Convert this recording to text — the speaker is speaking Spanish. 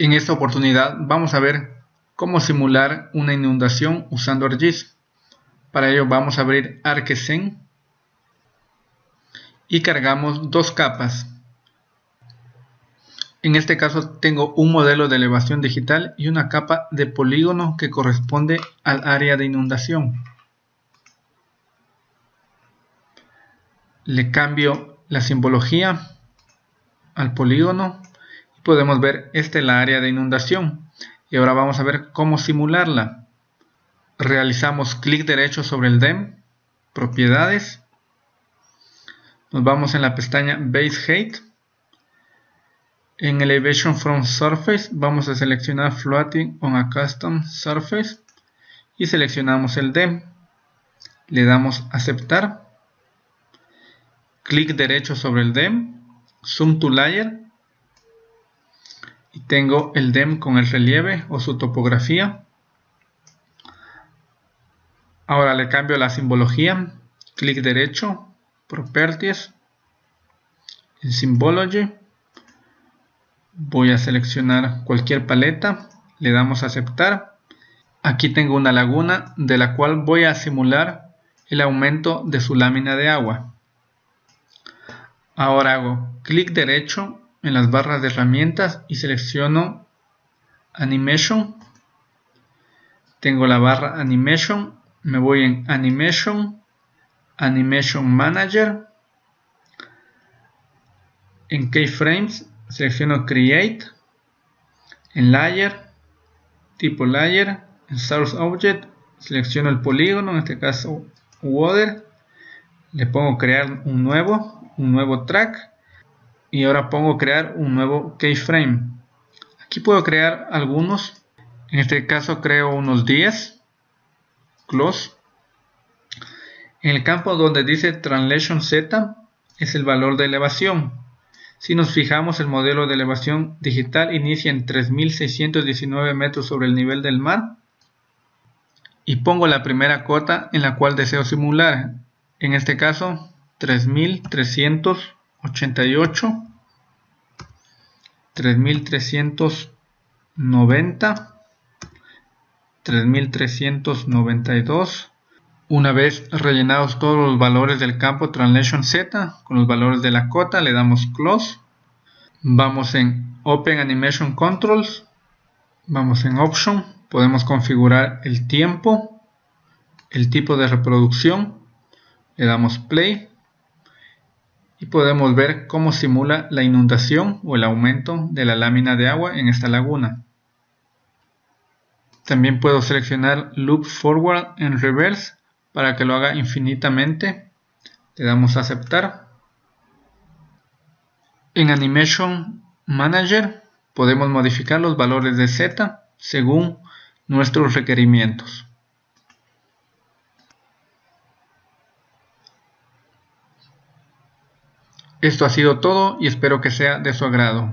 En esta oportunidad vamos a ver cómo simular una inundación usando ArcGIS. Para ello vamos a abrir ArcScene y cargamos dos capas. En este caso tengo un modelo de elevación digital y una capa de polígono que corresponde al área de inundación. Le cambio la simbología al polígono podemos ver esta es la área de inundación. Y ahora vamos a ver cómo simularla. Realizamos clic derecho sobre el DEM propiedades. Nos vamos en la pestaña base height. En elevation from surface vamos a seleccionar floating on a custom surface y seleccionamos el DEM le damos aceptar. Clic derecho sobre el DEM zoom to layer tengo el DEM con el relieve o su topografía. Ahora le cambio la simbología, clic derecho, Properties, en Symbology, voy a seleccionar cualquier paleta, le damos a aceptar. Aquí tengo una laguna de la cual voy a simular el aumento de su lámina de agua. Ahora hago clic derecho en las barras de herramientas y selecciono Animation. Tengo la barra Animation, me voy en Animation, Animation Manager. En Keyframes selecciono Create, en Layer, tipo Layer, en Source Object selecciono el polígono, en este caso Water, le pongo crear un nuevo, un nuevo track y ahora pongo crear un nuevo keyframe. Aquí puedo crear algunos. En este caso creo unos 10 close. En el campo donde dice translation z es el valor de elevación. Si nos fijamos el modelo de elevación digital inicia en 3619 metros sobre el nivel del mar. Y pongo la primera cota en la cual deseo simular. En este caso 3300 88 3390 3392 una vez rellenados todos los valores del campo Translation Z con los valores de la cota le damos Close. Vamos en Open Animation Controls vamos en Option podemos configurar el tiempo el tipo de reproducción le damos Play y podemos ver cómo simula la inundación o el aumento de la lámina de agua en esta laguna. También puedo seleccionar Loop Forward en Reverse para que lo haga infinitamente. Le damos a aceptar. En Animation Manager podemos modificar los valores de Z según nuestros requerimientos. Esto ha sido todo y espero que sea de su agrado.